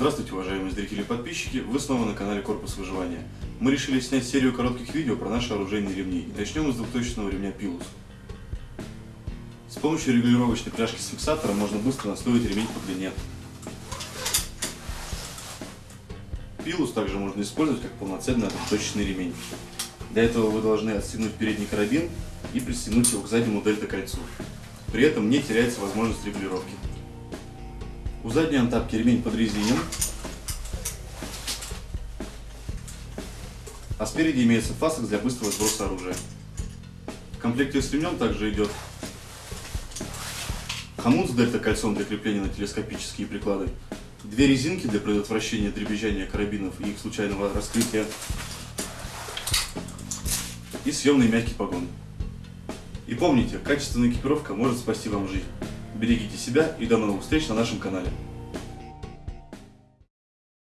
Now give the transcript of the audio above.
Здравствуйте, уважаемые зрители и подписчики! Вы снова на канале Корпус Выживания. Мы решили снять серию коротких видео про наши оружейные ремни. И начнем с двухточного ремня Пилус. С помощью регулировочной пряжки с фиксатором можно быстро настроить ремень по длине. Пилус также можно использовать как полноценный двухточный ремень. Для этого вы должны отстегнуть передний карабин и пристегнуть его к заднему дельта-кольцу. При этом не теряется возможность регулировки. У задней антапки ремень подрезинен, а спереди имеется фасок для быстрого сброса оружия. В комплекте с ремнем также идет хомут с дельта-кольцом для крепления на телескопические приклады, две резинки для предотвращения дребезжания карабинов и их случайного раскрытия и съемный мягкий погон. И помните, качественная экипировка может спасти вам жизнь. Берегите себя и до новых встреч на нашем канале.